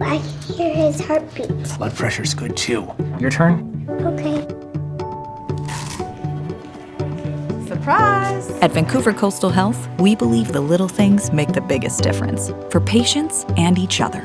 I hear his heartbeat. Blood pressure's good too. Your turn. Okay. Surprise! At Vancouver Coastal Health, we believe the little things make the biggest difference for patients and each other.